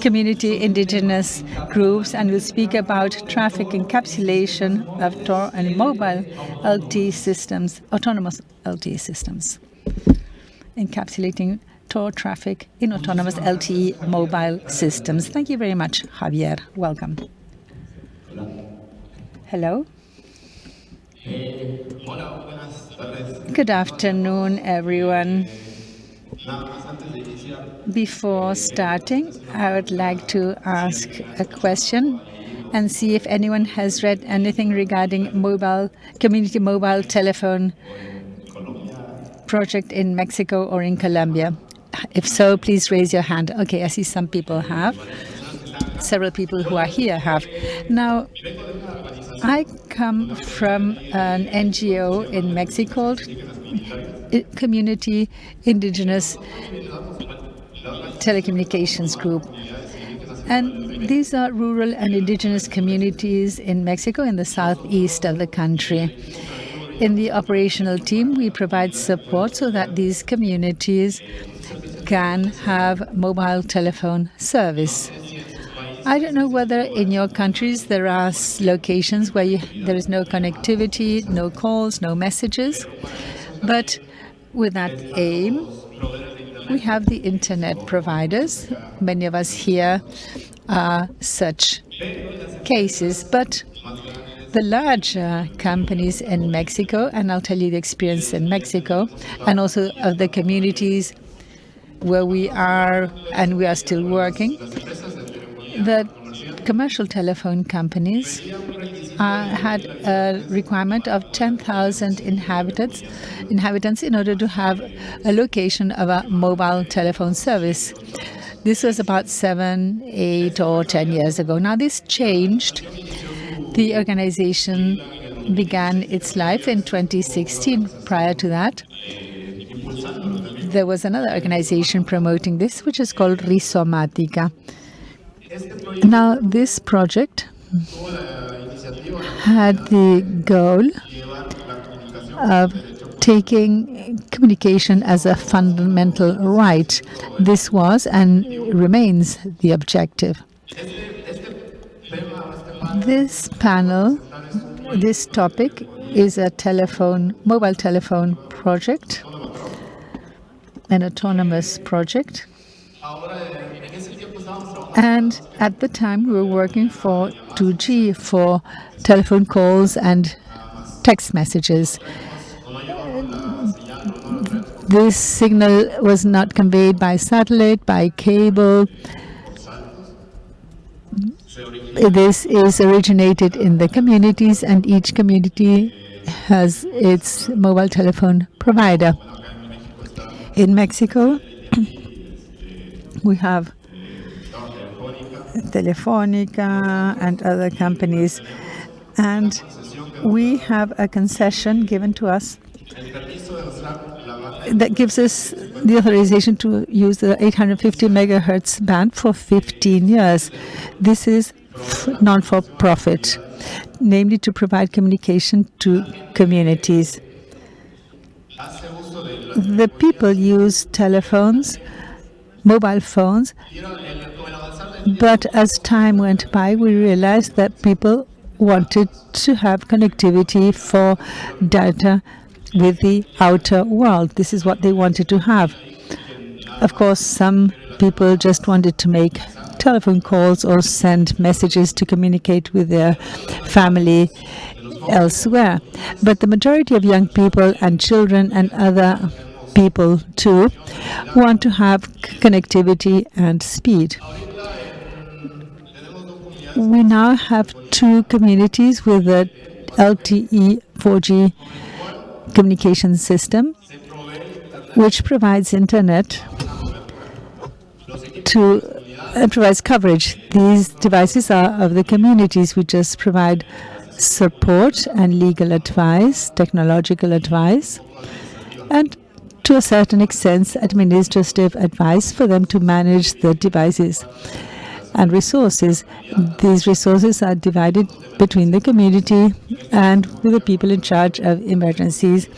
community indigenous groups and will speak about traffic encapsulation of TOR and mobile LTE systems, autonomous LTE systems. Encapsulating TOR traffic in autonomous LTE mobile systems. Thank you very much, Javier. Welcome. Hello. Good afternoon, everyone. Before starting, I would like to ask a question and see if anyone has read anything regarding mobile community mobile telephone project in Mexico or in Colombia. If so, please raise your hand. Okay, I see some people have. Several people who are here have. Now, I come from an NGO in Mexico, Community Indigenous Telecommunications Group. And these are rural and indigenous communities in Mexico in the southeast of the country. In the operational team, we provide support so that these communities can have mobile telephone service. I don't know whether in your countries there are locations where you, there is no connectivity, no calls, no messages, but with that aim, we have the internet providers. Many of us here are such cases, but the larger companies in Mexico, and I'll tell you the experience in Mexico, and also of the communities where we are and we are still working, the commercial telephone companies uh, had a requirement of 10,000 inhabitants, inhabitants in order to have a location of a mobile telephone service. This was about seven, eight, or 10 years ago. Now, this changed. The organization began its life in 2016. Prior to that, there was another organization promoting this, which is called Rhizomatica. Now, this project had the goal of taking communication as a fundamental right. This was and remains the objective. This panel, this topic is a telephone, mobile telephone project, an autonomous project. And at the time, we were working for 2G for telephone calls and text messages. This signal was not conveyed by satellite, by cable. This is originated in the communities, and each community has its mobile telephone provider. In Mexico, we have Telefonica and other companies. And we have a concession given to us that gives us the authorization to use the 850 megahertz band for 15 years. This is non-for-profit, namely to provide communication to communities. The people use telephones, mobile phones, but as time went by, we realized that people wanted to have connectivity for data with the outer world. This is what they wanted to have. Of course, some people just wanted to make telephone calls or send messages to communicate with their family elsewhere. But the majority of young people and children and other people too want to have connectivity and speed we now have two communities with a LTE 4G communication system, which provides internet to uh, provides coverage. These devices are of the communities. We just provide support and legal advice, technological advice, and to a certain extent, administrative advice for them to manage the devices and resources. These resources are divided between the community and with the people in charge of emergencies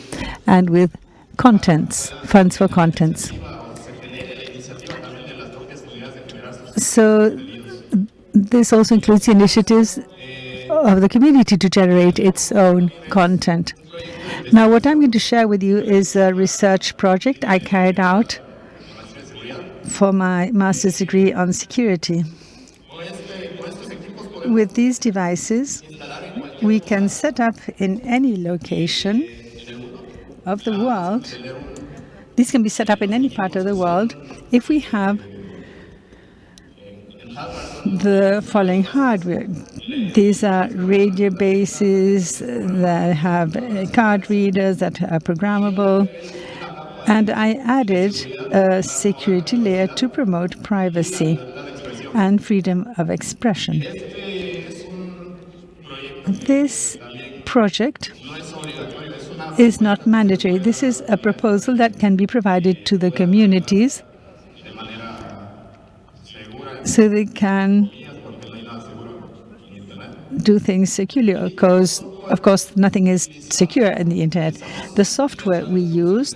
and with contents, funds for contents. So this also includes initiatives of the community to generate its own content. Now, what I'm going to share with you is a research project I carried out for my master's degree on security. With these devices, we can set up in any location of the world. These can be set up in any part of the world if we have the following hardware. These are radio bases that have card readers that are programmable. And I added a security layer to promote privacy and freedom of expression. This project is not mandatory. This is a proposal that can be provided to the communities so they can do things securely. Because of course nothing is secure in the internet. The software we use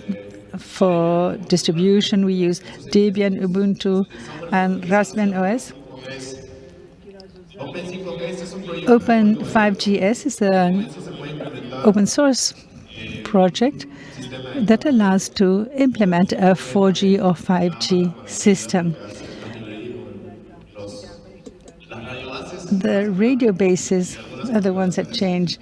for distribution we use debian ubuntu and raspbian os open 5gs is an open source project that allows to implement a 4g or 5g system the radio bases are the ones that change,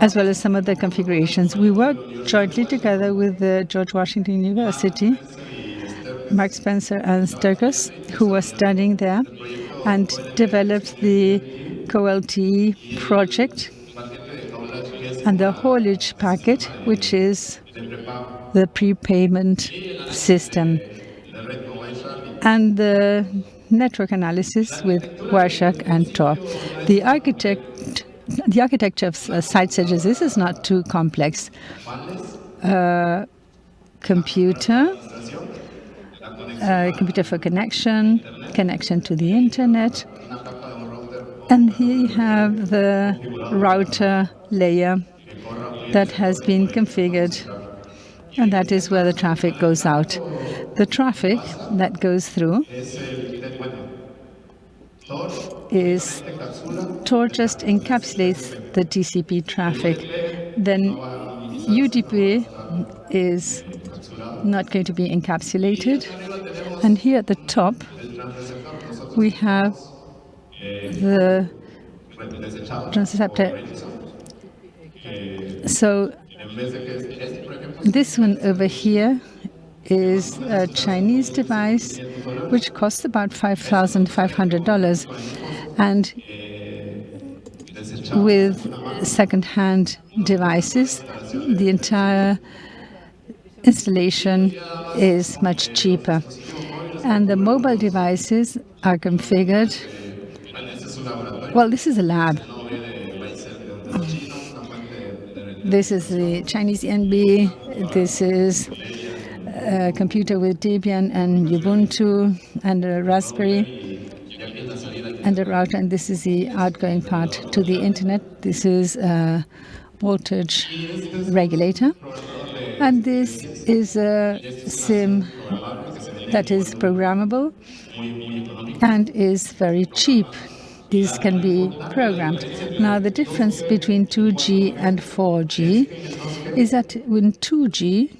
as well as some of the configurations. We worked jointly together with the George Washington University, Mark Spencer and Sturgis, who were studying there, and developed the CoLTE project and the haulage packet, which is the prepayment system. And the network analysis with Wireshark and Tor. The architect the architecture of uh, site edges this is not too complex. Uh, computer, uh, computer for connection, connection to the internet, and here you have the router layer that has been configured, and that is where the traffic goes out. The traffic that goes through is Tor just encapsulates the TCP traffic. Then UDP is not going to be encapsulated. And here at the top, we have the transponder. So this one over here is a Chinese device which costs about $5,500 and with second-hand devices the entire installation is much cheaper. And the mobile devices are configured. Well this is a lab. This is the Chinese NB. this is a computer with Debian and Ubuntu and a Raspberry and a router, and this is the outgoing part to the internet. This is a voltage regulator, and this is a SIM that is programmable and is very cheap. These can be programmed. Now, the difference between 2G and 4G is that in 2G,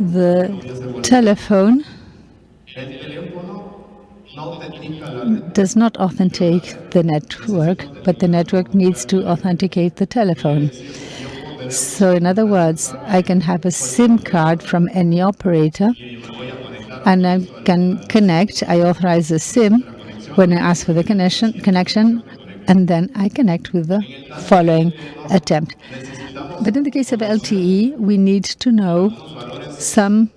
the telephone does not authenticate the network, but the network needs to authenticate the telephone. So in other words, I can have a SIM card from any operator and I can connect. I authorize a SIM when I ask for the connection, connection and then I connect with the following attempt. But in the case of LTE, we need to know some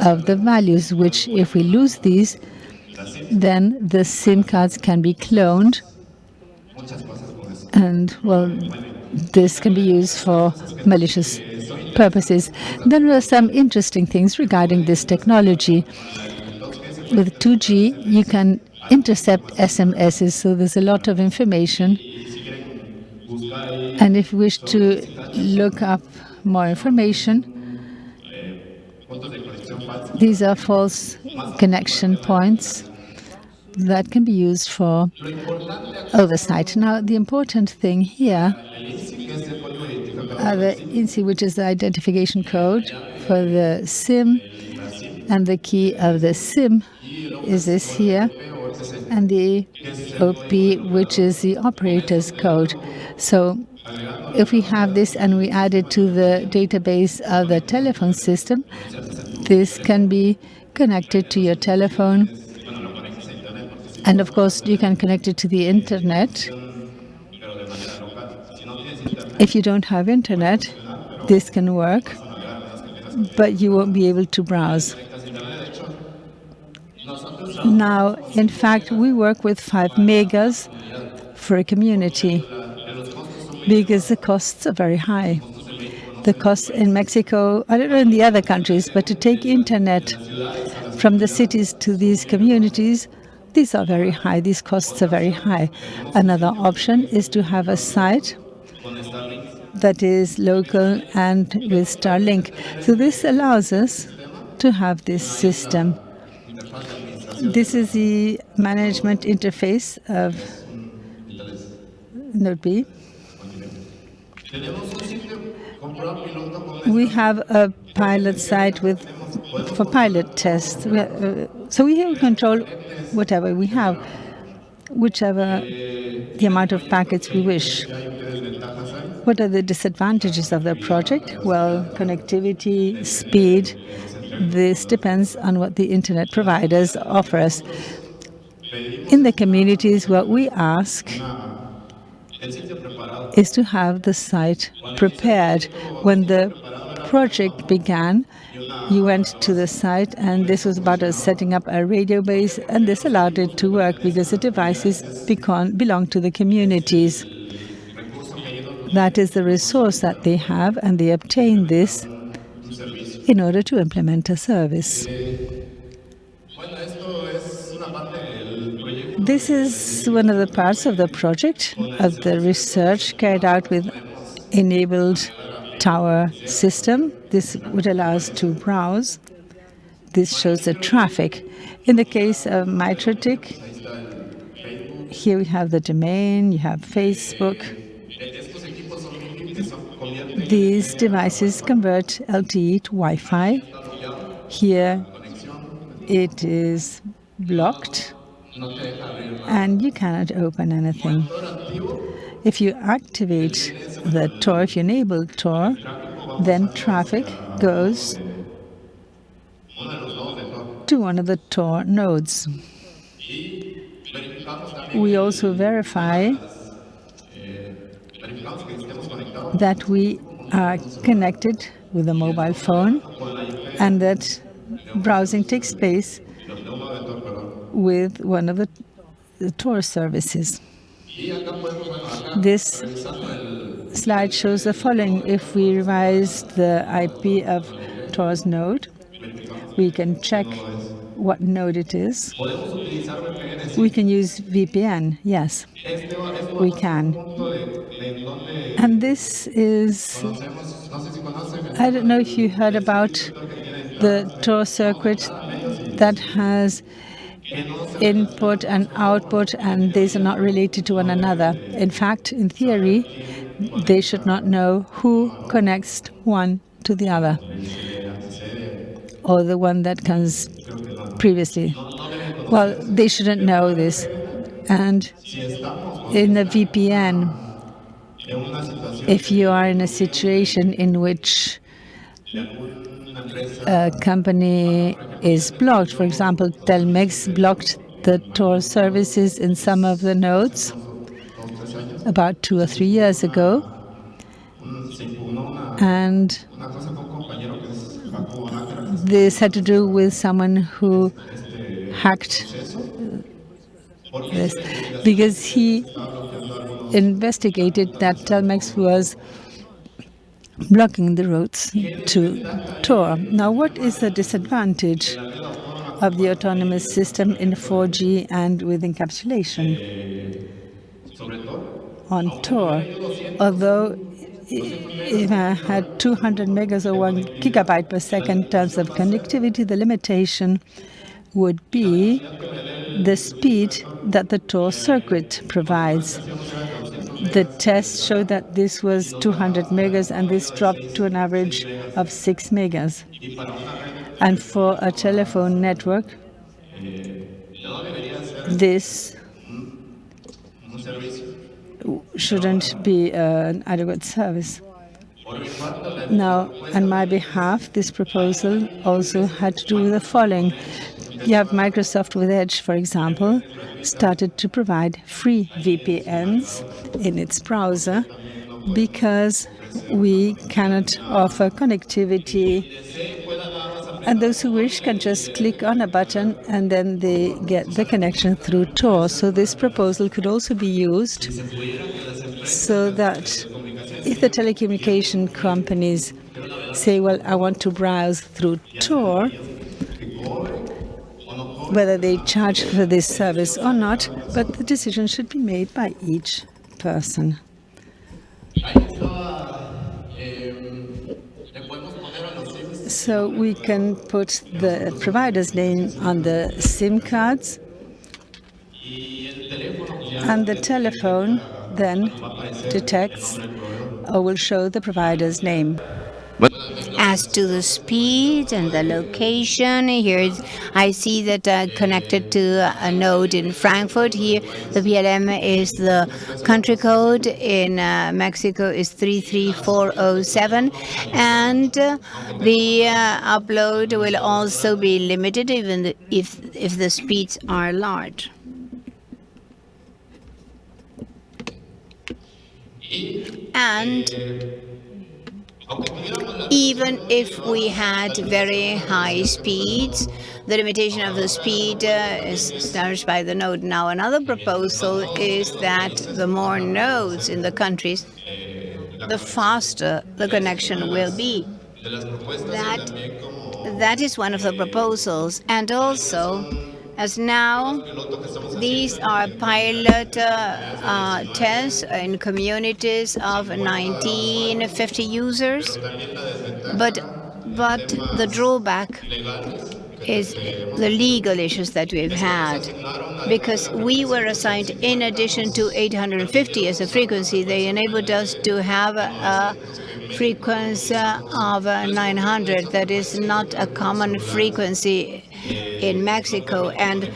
of the values, which if we lose these, then the SIM cards can be cloned. And, well, this can be used for malicious purposes. There are some interesting things regarding this technology. With 2G, you can intercept SMSs, so there's a lot of information. And if you wish to look up more information, These are false connection points that can be used for oversight. Now, the important thing here are the IMSI, which is the identification code for the SIM, and the key of the SIM is this here, and the OP, which is the operator's code. So if we have this and we add it to the database of the telephone system, this can be connected to your telephone. And of course, you can connect it to the internet. If you don't have internet, this can work, but you won't be able to browse. Now, in fact, we work with 5 megas for a community because the costs are very high. The costs in Mexico, I don't know in the other countries, but to take internet from the cities to these communities, these are very high, these costs are very high. Another option is to have a site that is local and with Starlink. So this allows us to have this system. This is the management interface of Node B. We have a pilot site with for pilot tests. We uh, so we have control whatever we have, whichever the amount of packets we wish. What are the disadvantages of the project? Well, connectivity, speed, this depends on what the internet providers offer us. In the communities, what we ask is to have the site prepared. When the project began, you went to the site and this was about us setting up a radio base and this allowed it to work because the devices belong to the communities. That is the resource that they have and they obtain this in order to implement a service. This is one of the parts of the project of the research carried out with enabled Tor system. This would allow us to browse. This shows the traffic. In the case of MikroTik, here we have the domain, you have Facebook, these devices convert LTE to Wi-Fi. Here it is blocked and you cannot open anything. If you activate the Tor, if you enable Tor, then traffic goes to one of the Tor nodes. We also verify that we are connected with a mobile phone and that browsing takes place with one of the, the Tor services. This slide shows the following. If we revise the IP of Tor's node, we can check what node it is. We can use VPN, yes, we can. And this is, I don't know if you heard about the Tor circuit that has input and output, and these are not related to one another. In fact, in theory, they should not know who connects one to the other, or the one that comes previously. Well, they shouldn't know this. And in the VPN, if you are in a situation in which a company is blocked, for example, Telmex blocked the Tor services in some of the nodes about two or three years ago. And this had to do with someone who hacked this because he investigated that Telmex was blocking the roads to Tor. Now, what is the disadvantage of the autonomous system in 4G and with encapsulation on Tor? Although if I had 200 megas or 1 gigabyte per second in terms of connectivity, the limitation would be the speed that the Tor circuit provides. The test showed that this was 200 megas, and this dropped to an average of 6 megas. And for a telephone network, this shouldn't be an adequate service. Now, on my behalf, this proposal also had to do with the following. You have Microsoft with Edge, for example, started to provide free VPNs in its browser because we cannot offer connectivity. And those who wish can just click on a button and then they get the connection through Tor. So this proposal could also be used so that if the telecommunication companies say, well, I want to browse through Tor, whether they charge for this service or not, but the decision should be made by each person. So we can put the provider's name on the SIM cards, and the telephone then detects or will show the provider's name. As to the speed and the location, here I see that uh, connected to a node in Frankfurt. Here, the PLM is the country code. In uh, Mexico is 33407, and uh, the uh, upload will also be limited, even if if the speeds are large. And even if we had very high speeds, the limitation of the speed uh, is established by the node. Now, another proposal is that the more nodes in the countries, the faster the connection will be. That, that is one of the proposals. And also, as now these are pilot uh, uh, tests in communities of 1950 users, but but the drawback is the legal issues that we've had. Because we were assigned, in addition to 850 as a frequency, they enabled us to have a, a frequency of 900 that is not a common frequency in Mexico, and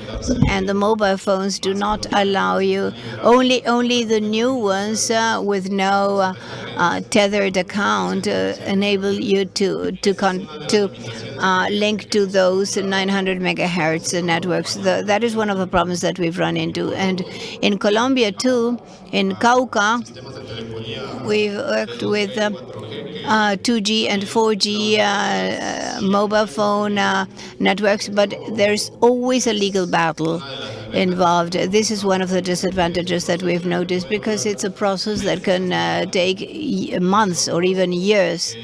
and the mobile phones do not allow you. Only only the new ones uh, with no uh, uh, tethered account uh, enable you to to to uh, link to those 900 megahertz networks. The, that is one of the problems that we've run into. And in Colombia too, in Cauca, we've worked with. Uh, 2G and 4G uh, mobile phone uh, networks, but there's always a legal battle involved. This is one of the disadvantages that we've noticed because it's a process that can uh, take months or even years.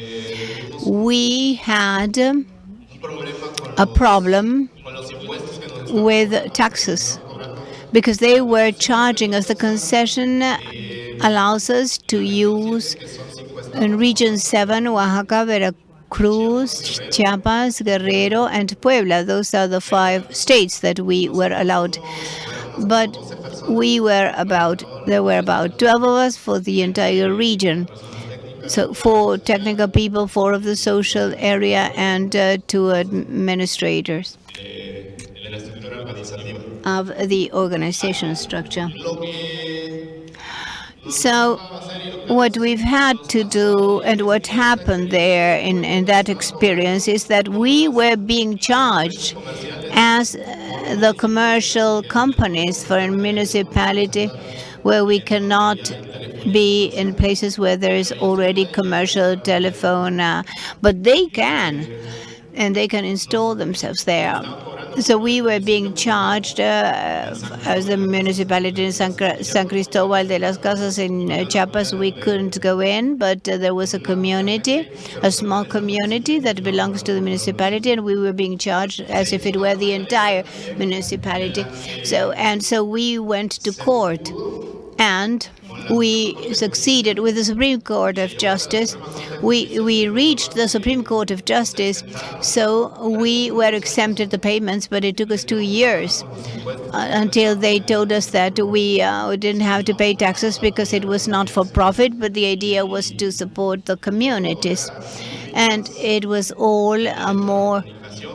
We had a problem with taxes because they were charging us the concession allows us to use in Region 7, Oaxaca, Veracruz, Chiapas, Guerrero, and Puebla. Those are the five states that we were allowed. But we were about, there were about 12 of us for the entire region. So four technical people, four of the social area, and uh, two administrators of the organization structure. So what we've had to do and what happened there in, in that experience is that we were being charged as the commercial companies for a municipality where we cannot be in places where there is already commercial telephone, uh, but they can, and they can install themselves there. So we were being charged uh, as the municipality in San, San, Cristobal de las Casas in uh, Chiapas. We couldn't go in, but uh, there was a community, a small community that belongs to the municipality, and we were being charged as if it were the entire municipality. So and so we went to court, and we succeeded with the Supreme Court of Justice. We, we reached the Supreme Court of Justice, so we were exempted the payments, but it took us two years uh, until they told us that we uh, didn't have to pay taxes because it was not for profit, but the idea was to support the communities. And it was all a more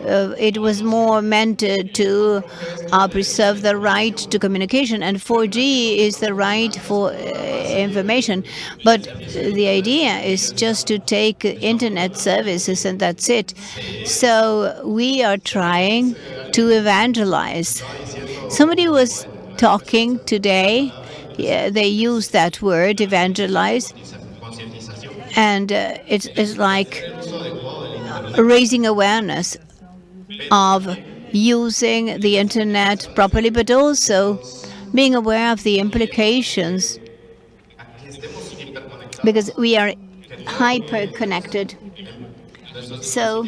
uh, it was more meant uh, to uh, preserve the right to communication, and 4G is the right for uh, information. But the idea is just to take internet services, and that's it. So we are trying to evangelize. Somebody was talking today. Yeah, they use that word, evangelize, and uh, it's, it's like raising awareness of using the internet properly, but also being aware of the implications because we are hyper connected. So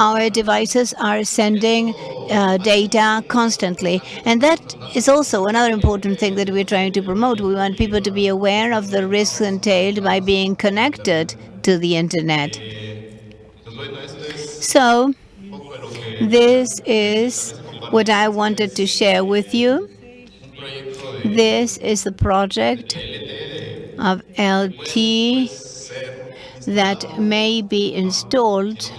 our devices are sending uh, data constantly. And that is also another important thing that we're trying to promote. We want people to be aware of the risks entailed by being connected to the internet. So this is what I wanted to share with you. This is the project of LT that may be installed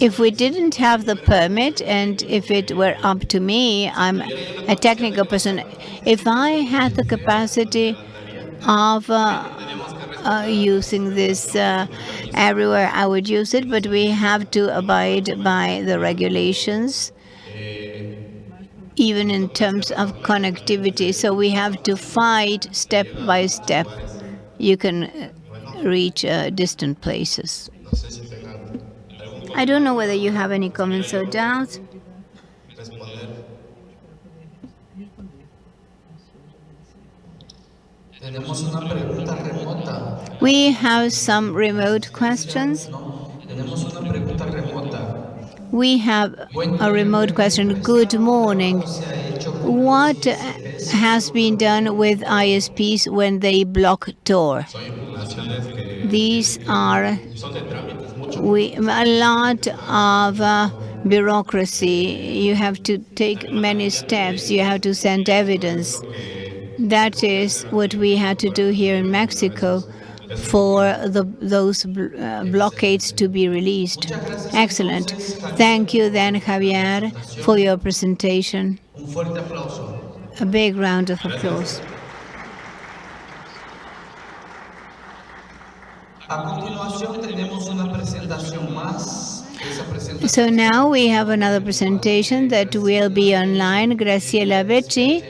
if we didn't have the permit and if it were up to me, I'm a technical person, if I had the capacity of uh, uh, using this uh, everywhere, I would use it, but we have to abide by the regulations, even in terms of connectivity. So we have to fight step by step. You can reach uh, distant places. I don't know whether you have any comments or doubts. We have some remote questions. We have a remote question. Good morning. What has been done with ISPs when they block Tor? These are we, a lot of uh, bureaucracy. You have to take many steps. You have to send evidence. That is what we had to do here in Mexico for the, those uh, blockades to be released. Excellent. Thank you then, Javier, for your presentation. A big round of applause. So now we have another presentation that will be online. Graciela Becci